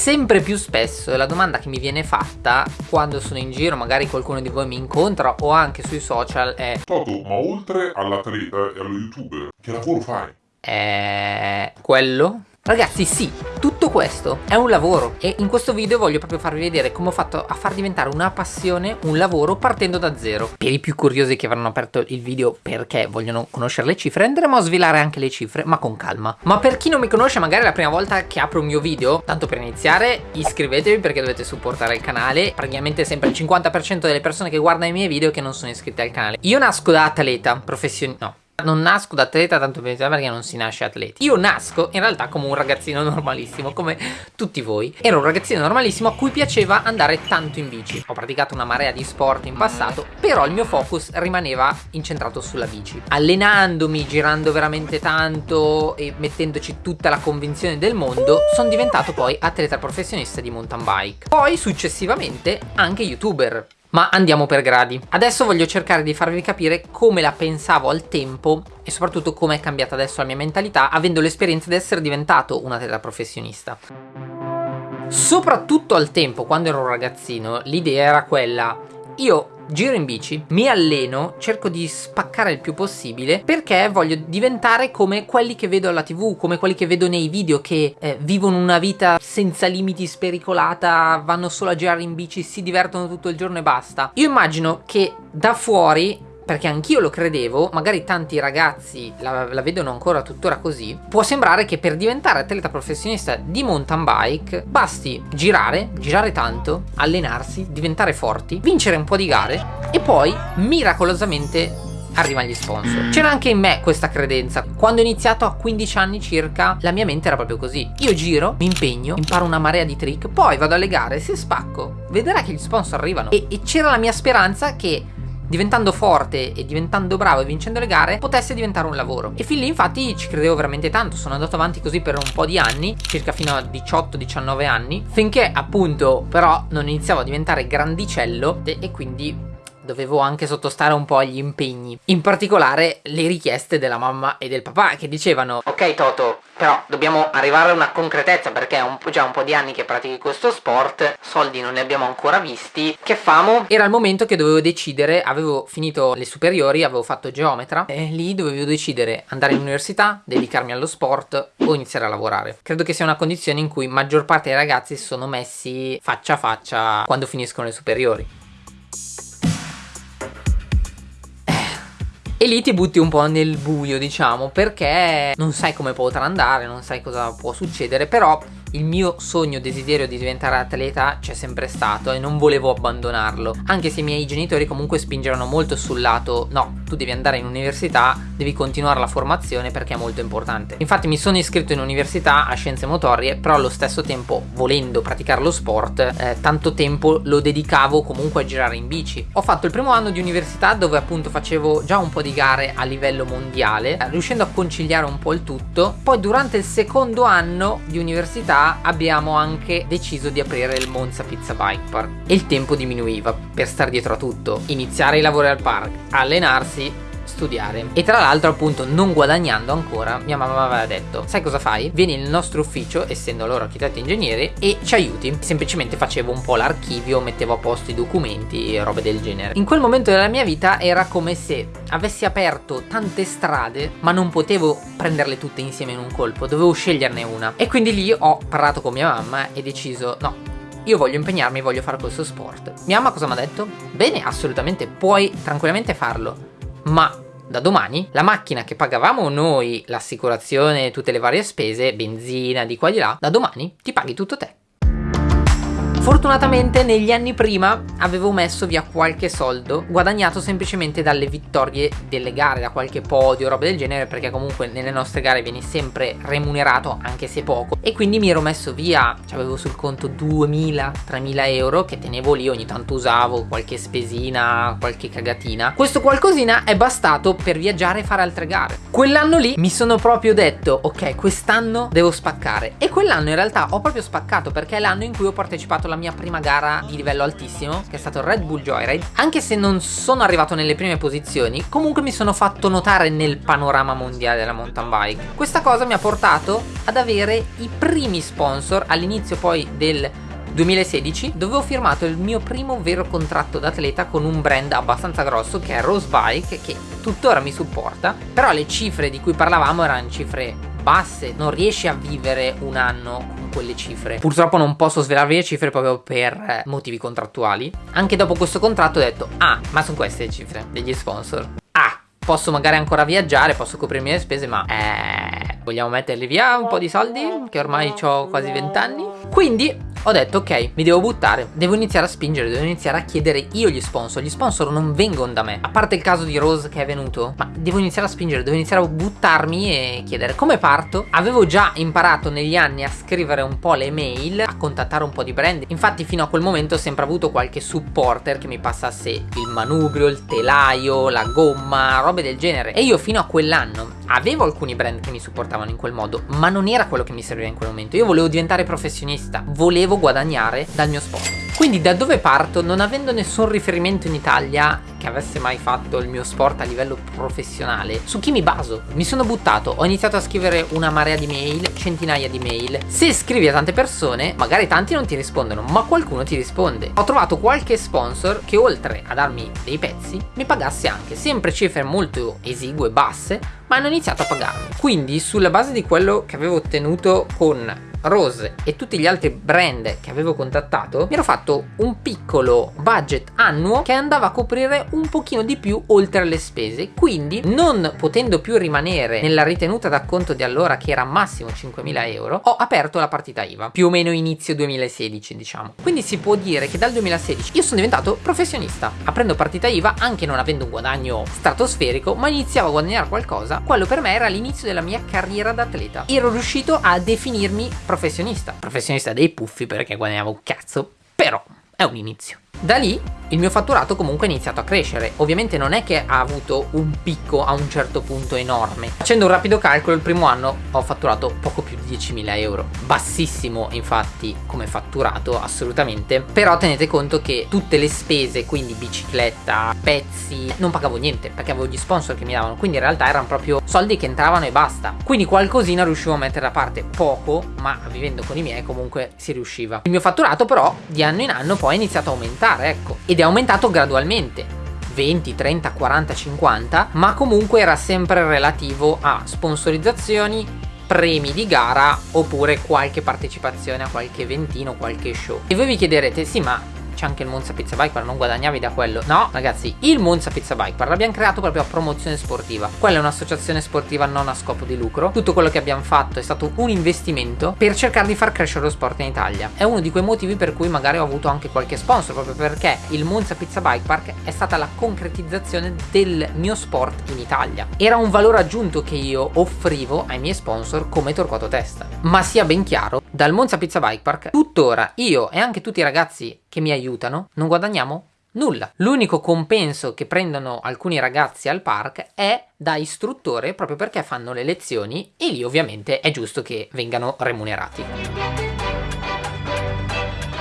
sempre più spesso la domanda che mi viene fatta quando sono in giro, magari qualcuno di voi mi incontra o anche sui social è Toto, ma oltre all'atleta e allo youtuber, che lavoro fai? È quello? Ragazzi sì, tutto questo è un lavoro e in questo video voglio proprio farvi vedere come ho fatto a far diventare una passione un lavoro partendo da zero. Per i più curiosi che avranno aperto il video perché vogliono conoscere le cifre andremo a svelare anche le cifre ma con calma. Ma per chi non mi conosce magari è la prima volta che apro un mio video, tanto per iniziare iscrivetevi perché dovete supportare il canale, praticamente sempre il 50% delle persone che guardano i miei video che non sono iscritte al canale. Io nasco da atleta, professionista, no non nasco da atleta tanto per perché non si nasce atleti. Io nasco in realtà come un ragazzino normalissimo Come tutti voi. Ero un ragazzino normalissimo a cui piaceva andare tanto in bici. Ho praticato una marea di sport in passato Però il mio focus rimaneva incentrato sulla bici. Allenandomi, girando veramente tanto E mettendoci tutta la convinzione del mondo Sono diventato poi atleta professionista di mountain bike. Poi successivamente anche youtuber ma andiamo per gradi. Adesso voglio cercare di farvi capire come la pensavo al tempo e soprattutto come è cambiata adesso la mia mentalità avendo l'esperienza di essere diventato un atleta professionista. Soprattutto al tempo, quando ero un ragazzino, l'idea era quella, io giro in bici, mi alleno, cerco di spaccare il più possibile perché voglio diventare come quelli che vedo alla tv, come quelli che vedo nei video che eh, vivono una vita senza limiti spericolata, vanno solo a girare in bici, si divertono tutto il giorno e basta. Io immagino che da fuori perché anch'io lo credevo, magari tanti ragazzi la, la, vedono ancora tuttora così, può sembrare che per diventare atleta professionista di mountain bike basti girare, girare tanto, allenarsi, diventare forti, vincere un po' di gare e poi miracolosamente arrivano gli sponsor. C'era anche in me questa credenza. Quando ho iniziato a 15 anni circa, la mia mente era proprio così. Io giro, mi impegno, imparo una marea di trick, poi vado alle gare, se spacco, vedrà che gli sponsor arrivano. E, e c'era la mia speranza che diventando forte e diventando bravo e vincendo le gare potesse diventare un lavoro. E fin lì infatti ci credevo veramente tanto. Sono andato avanti così per un po' di anni circa fino a 18-19 anni finché appunto però non iniziavo a diventare grandicello e quindi dovevo anche sottostare un po' agli impegni. In particolare le richieste della mamma e del papà che dicevano Ok Toto, però dobbiamo arrivare a una concretezza perché è un già un po' di anni che pratichi questo sport, soldi non ne abbiamo ancora visti, che famo? Era il momento che dovevo decidere, avevo finito le superiori, avevo fatto geometra e lì dovevo decidere andare in università, dedicarmi allo sport o iniziare a lavorare. Credo che sia una condizione in cui maggior parte dei ragazzi si sono messi faccia a faccia quando finiscono le superiori. E lì ti butti un po' nel buio diciamo perché non sai come potrà andare, non sai cosa può succedere Però il mio sogno desiderio di diventare atleta c'è sempre stato e non volevo abbandonarlo. Anche se i miei genitori comunque spingevano molto sul lato No, tu devi andare in università, devi continuare la formazione perché è molto importante. Infatti mi sono iscritto in università a scienze motorie Però allo stesso tempo volendo praticare lo sport eh, Tanto tempo lo dedicavo comunque a girare in bici. Ho fatto il primo anno di università dove appunto facevo già un po' di gare a livello mondiale Riuscendo a conciliare un po' il tutto. Poi durante il secondo anno di università abbiamo anche deciso di aprire il Monza Pizza Bike Park e il tempo diminuiva per stare dietro a tutto, iniziare i lavori al park, allenarsi studiare e tra l'altro appunto non guadagnando ancora mia mamma aveva detto sai cosa fai? vieni nel nostro ufficio essendo loro architetti e ingegneri e ci aiuti semplicemente facevo un po' l'archivio mettevo a posto i documenti e robe del genere in quel momento della mia vita era come se avessi aperto tante strade ma non potevo prenderle tutte insieme in un colpo dovevo sceglierne una e quindi lì ho parlato con mia mamma e deciso no io voglio impegnarmi, voglio fare questo sport. Mia mamma cosa mi ha detto? Bene, assolutamente, puoi tranquillamente farlo, ma da domani la macchina che pagavamo noi, l'assicurazione tutte le varie spese, benzina di qua di là, da domani ti paghi tutto te. Fortunatamente negli anni prima avevo messo via qualche soldo guadagnato semplicemente dalle vittorie delle gare, da qualche podio, roba del genere perché comunque nelle nostre gare vieni sempre remunerato anche se poco e quindi mi ero messo via, avevo sul conto 2000-3000 euro che tenevo lì, ogni tanto usavo qualche spesina, qualche cagatina. Questo qualcosina è bastato per viaggiare e fare altre gare. Quell'anno lì mi sono proprio detto ok quest'anno devo spaccare e quell'anno in realtà ho proprio spaccato perché è l'anno in cui ho partecipato la mia prima gara di livello altissimo che è stato Red Bull Joyride. Anche se non sono arrivato nelle prime posizioni comunque mi sono fatto notare nel panorama mondiale della mountain bike. Questa cosa mi ha portato ad avere i primi sponsor all'inizio poi del 2016 dove ho firmato il mio primo vero contratto d'atleta con un brand abbastanza grosso che è Rose Bike che tuttora mi supporta. Però le cifre di cui parlavamo erano cifre basse non riesci a vivere un anno con quelle cifre. Purtroppo non posso svelarvi le cifre proprio per eh, motivi contrattuali. Anche dopo questo contratto ho detto ah ma sono queste le cifre degli sponsor. Ah posso magari ancora viaggiare posso coprirmi le spese ma eh vogliamo metterli via un po' di soldi che ormai ho quasi 20 anni quindi ho detto ok mi devo buttare devo iniziare a spingere devo iniziare a chiedere io gli sponsor. Gli sponsor non vengono da me. A parte il caso di Rose che è venuto ma devo iniziare a spingere devo iniziare a buttarmi e chiedere. Come parto? Avevo già imparato negli anni a scrivere un po' le mail a contattare un po' di brand. Infatti fino a quel momento ho sempre avuto qualche supporter che mi passasse il manubrio il telaio la gomma robe del genere. E io fino a quell'anno avevo alcuni brand che mi supportavano in quel modo ma non era quello che mi serviva in quel momento io volevo diventare professionista volevo guadagnare dal mio sport. Quindi da dove parto? Non avendo nessun riferimento in Italia che avesse mai fatto il mio sport a livello professionale, su chi mi baso? Mi sono buttato, ho iniziato a scrivere una marea di mail, centinaia di mail. Se scrivi a tante persone, magari tanti non ti rispondono, ma qualcuno ti risponde. Ho trovato qualche sponsor che oltre a darmi dei pezzi, mi pagasse anche, sempre cifre molto esigue, basse, ma hanno iniziato a pagarmi. Quindi sulla base di quello che avevo ottenuto con Rose e tutti gli altri brand che avevo contattato mi ero fatto un piccolo budget annuo che andava a coprire un pochino di più oltre alle spese. Quindi non potendo più rimanere nella ritenuta d'acconto di allora che era massimo 5.000 euro ho aperto la partita IVA più o meno inizio 2016 diciamo. Quindi si può dire che dal 2016 io sono diventato professionista. Aprendo partita IVA anche non avendo un guadagno stratosferico ma iniziavo a guadagnare qualcosa quello per me era l'inizio della mia carriera da atleta ero riuscito a definirmi professionista. Professionista dei puffi perché guadagnavo un cazzo però è un inizio da lì il mio fatturato comunque è iniziato a crescere. Ovviamente non è che ha avuto un picco a un certo punto enorme. Facendo un rapido calcolo il primo anno ho fatturato poco più di 10.000 euro. Bassissimo infatti come fatturato assolutamente. Però tenete conto che tutte le spese quindi bicicletta pezzi non pagavo niente perché avevo gli sponsor che mi davano. Quindi in realtà erano proprio soldi che entravano e basta. Quindi qualcosina riuscivo a mettere da parte. Poco ma vivendo con i miei comunque si riusciva. Il mio fatturato però di anno in anno poi è iniziato a aumentare ecco. Ed è aumentato gradualmente. 20, 30, 40, 50 ma comunque era sempre relativo a sponsorizzazioni premi di gara oppure qualche partecipazione a qualche eventino, qualche show. E voi vi chiederete sì ma c'è anche il Monza Pizza Bike Park, non guadagnavi da quello. No, ragazzi, il Monza Pizza Bike Park l'abbiamo creato proprio a promozione sportiva. Quella è un'associazione sportiva non a scopo di lucro. Tutto quello che abbiamo fatto è stato un investimento per cercare di far crescere lo sport in Italia. È uno di quei motivi per cui magari ho avuto anche qualche sponsor, proprio perché il Monza Pizza Bike Park è stata la concretizzazione del mio sport in Italia. Era un valore aggiunto che io offrivo ai miei sponsor come Torquato Testa. Ma sia ben chiaro, dal Monza Pizza Bike Park, tuttora io e anche tutti i ragazzi che mi aiutano, non guadagniamo nulla. L'unico compenso che prendono alcuni ragazzi al park è da istruttore proprio perché fanno le lezioni e lì ovviamente è giusto che vengano remunerati.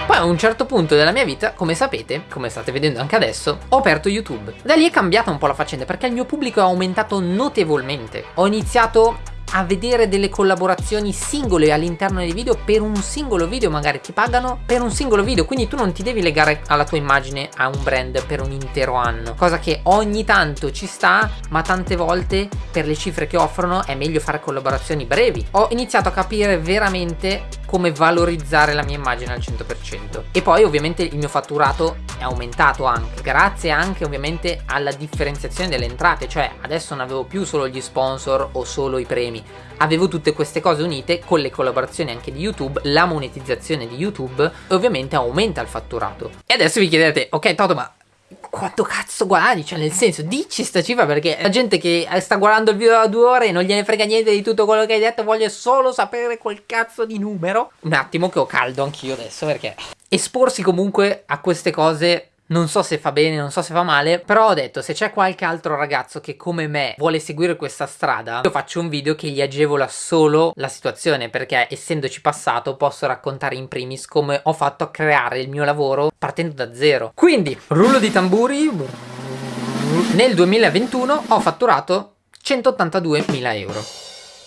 Poi a un certo punto della mia vita, come sapete, come state vedendo anche adesso, ho aperto YouTube. Da lì è cambiata un po' la faccenda perché il mio pubblico è aumentato notevolmente. Ho iniziato a vedere delle collaborazioni singole all'interno dei video per un singolo video magari ti pagano per un singolo video quindi tu non ti devi legare alla tua immagine a un brand per un intero anno cosa che ogni tanto ci sta ma tante volte per le cifre che offrono è meglio fare collaborazioni brevi. Ho iniziato a capire veramente come valorizzare la mia immagine al 100% e poi ovviamente il mio fatturato è aumentato anche grazie anche ovviamente alla differenziazione delle entrate. Cioè adesso non avevo più solo gli sponsor o solo i premi. Avevo tutte queste cose unite con le collaborazioni anche di YouTube la monetizzazione di YouTube e ovviamente aumenta il fatturato. E adesso vi chiedete ok Toto ma quanto cazzo guadagni? Cioè nel senso dici sta cifra perché la gente che sta guardando il video da due ore e non gliene frega niente di tutto quello che hai detto Voglio solo sapere quel cazzo di numero Un attimo che ho caldo anch'io adesso perché esporsi comunque a queste cose non so se fa bene, non so se fa male, però ho detto se c'è qualche altro ragazzo che come me vuole seguire questa strada, io faccio un video che gli agevola solo la situazione perché essendoci passato posso raccontare in primis come ho fatto a creare il mio lavoro partendo da zero. Quindi, rullo di tamburi, nel 2021 ho fatturato 182.000 euro.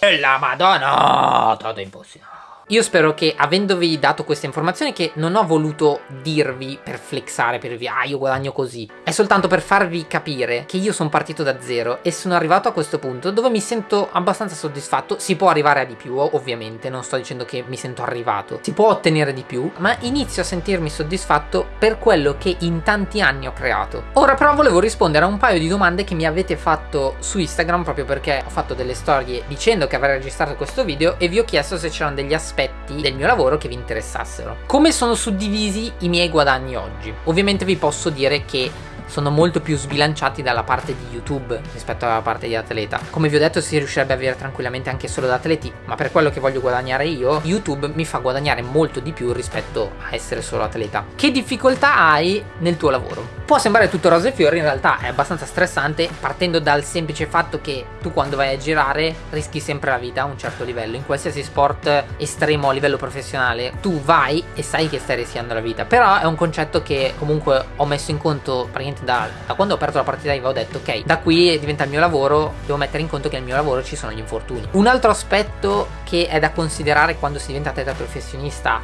E la madonna, tutto impossibile. Io spero che avendovi dato queste informazioni che non ho voluto dirvi per flexare, per dirvi ah io guadagno così, è soltanto per farvi capire che io sono partito da zero e sono arrivato a questo punto dove mi sento abbastanza soddisfatto, si può arrivare a di più ovviamente, non sto dicendo che mi sento arrivato, si può ottenere di più, ma inizio a sentirmi soddisfatto per quello che in tanti anni ho creato. Ora però volevo rispondere a un paio di domande che mi avete fatto su Instagram proprio perché ho fatto delle storie dicendo che avrei registrato questo video e vi ho chiesto se c'erano degli aspetti del mio lavoro che vi interessassero. Come sono suddivisi i miei guadagni oggi? Ovviamente vi posso dire che sono molto più sbilanciati dalla parte di YouTube rispetto alla parte di atleta. Come vi ho detto si riuscirebbe a avere tranquillamente anche solo da atleti, ma per quello che voglio guadagnare io, YouTube mi fa guadagnare molto di più rispetto a essere solo atleta. Che difficoltà hai nel tuo lavoro? Può sembrare tutto rose e fiori, in realtà è abbastanza stressante partendo dal semplice fatto che tu quando vai a girare rischi sempre la vita a un certo livello. In qualsiasi sport estremo a livello professionale tu vai e sai che stai rischiando la vita. Però è un concetto che comunque ho messo in conto praticamente da, da, quando ho aperto la partita IVA ho detto ok, da qui diventa il mio lavoro, devo mettere in conto che nel mio lavoro ci sono gli infortuni. Un altro aspetto che è da considerare quando si diventa atleta professionista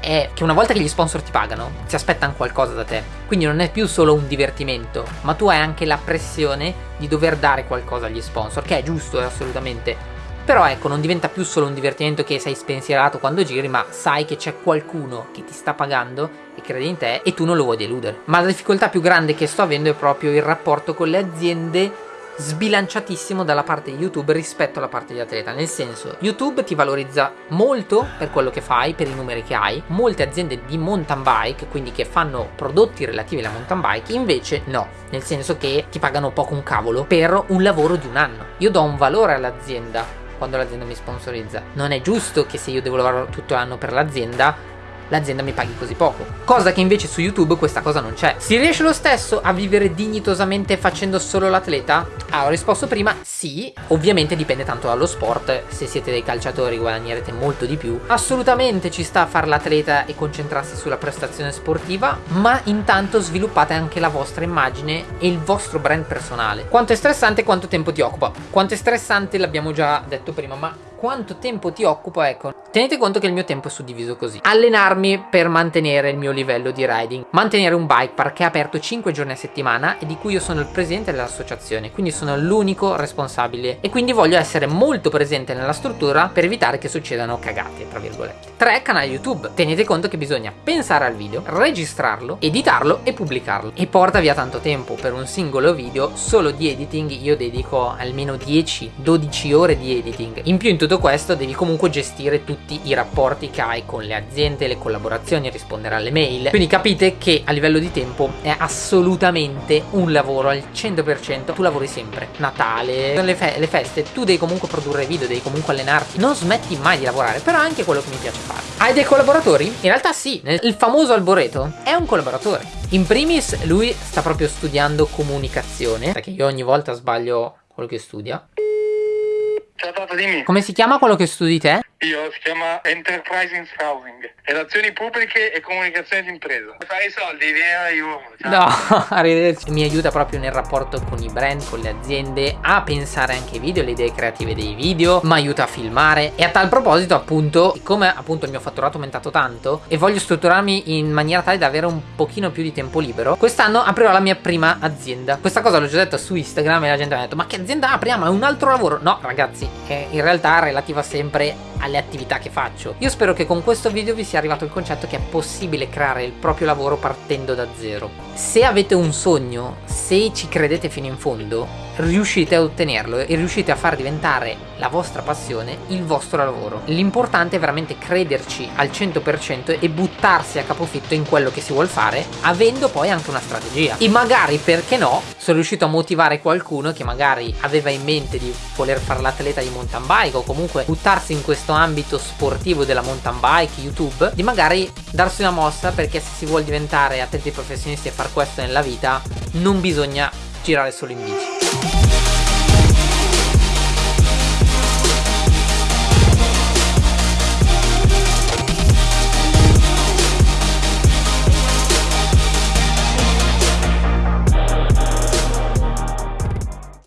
è che una volta che gli sponsor ti pagano, si aspettano qualcosa da te. Quindi non è più solo un divertimento, ma tu hai anche la pressione di dover dare qualcosa agli sponsor, che è giusto, assolutamente. Però ecco, non diventa più solo un divertimento che sei spensierato quando giri, ma sai che c'è qualcuno che ti sta pagando e crede in te e tu non lo vuoi deludere. Ma la difficoltà più grande che sto avendo è proprio il rapporto con le aziende sbilanciatissimo dalla parte di YouTube rispetto alla parte di atleta. Nel senso YouTube ti valorizza molto per quello che fai per i numeri che hai. Molte aziende di mountain bike quindi che fanno prodotti relativi alla mountain bike invece no. Nel senso che ti pagano poco un cavolo per un lavoro di un anno. Io do un valore all'azienda quando l'azienda mi sponsorizza. Non è giusto che se io devo lavorare tutto l'anno per l'azienda l'azienda mi paghi così poco. Cosa che invece su YouTube questa cosa non c'è. Si riesce lo stesso a vivere dignitosamente facendo solo l'atleta? Ah, ho risposto prima, sì. Ovviamente dipende tanto dallo sport. Se siete dei calciatori guadagnerete molto di più. Assolutamente ci sta a fare l'atleta e concentrarsi sulla prestazione sportiva, ma intanto sviluppate anche la vostra immagine e il vostro brand personale. Quanto è stressante quanto tempo ti occupa? Quanto è stressante l'abbiamo già detto prima, ma quanto tempo ti occupa? Ecco, tenete conto che il mio tempo è suddiviso così. Allenarmi per mantenere il mio livello di riding. Mantenere un bike park che è aperto 5 giorni a settimana e di cui io sono il presidente dell'associazione, quindi sono l'unico responsabile. E quindi voglio essere molto presente nella struttura per evitare che succedano cagate, tra virgolette. 3. Canale YouTube. Tenete conto che bisogna pensare al video, registrarlo, editarlo e pubblicarlo. E porta via tanto tempo. Per un singolo video, solo di editing, io dedico almeno 10-12 ore di editing. In più in tutto questo devi comunque gestire tutti i rapporti che hai con le aziende, le collaborazioni, rispondere alle mail. Quindi capite che a livello di tempo è assolutamente un lavoro al 100%. Tu lavori sempre. Natale, le, fe le feste, tu devi comunque produrre video, devi comunque allenarti. Non smetti mai di lavorare, però è anche quello che mi piace fare. Hai dei collaboratori? In realtà sì, il famoso Alboreto è un collaboratore. In primis lui sta proprio studiando comunicazione, perché io ogni volta sbaglio quello che studia. Ciao Tata, dimmi. Come si chiama quello che studi te? Io si chiama Enterprising Housing, relazioni pubbliche e comunicazione d'impresa. Fare i soldi, vieni io. No, arrivederci. Mi aiuta proprio nel rapporto con i brand, con le aziende, a pensare anche ai video, le idee creative dei video, mi aiuta a filmare e a tal proposito appunto, siccome appunto il mio fatturato è aumentato tanto e voglio strutturarmi in maniera tale da avere un pochino più di tempo libero, quest'anno aprirò la mia prima azienda. Questa cosa l'ho già detto su Instagram e la gente mi ha detto ma che azienda apriamo? È un altro lavoro? No ragazzi, in realtà relativa sempre alle attività che faccio. Io spero che con questo video vi sia arrivato il concetto che è possibile creare il proprio lavoro partendo da zero. Se avete un sogno, se ci credete fino in fondo, riuscite ad ottenerlo e riuscite a far diventare la vostra passione il vostro lavoro. L'importante è veramente crederci al 100% e buttarsi a capofitto in quello che si vuole fare, avendo poi anche una strategia. E magari, perché no, sono riuscito a motivare qualcuno che magari aveva in mente di voler fare l'atleta di mountain bike o comunque buttarsi in questo ambito sportivo della mountain bike, YouTube, di magari darsi una mossa perché se si vuole diventare atleti professionisti e far questo nella vita non bisogna girare solo in bici.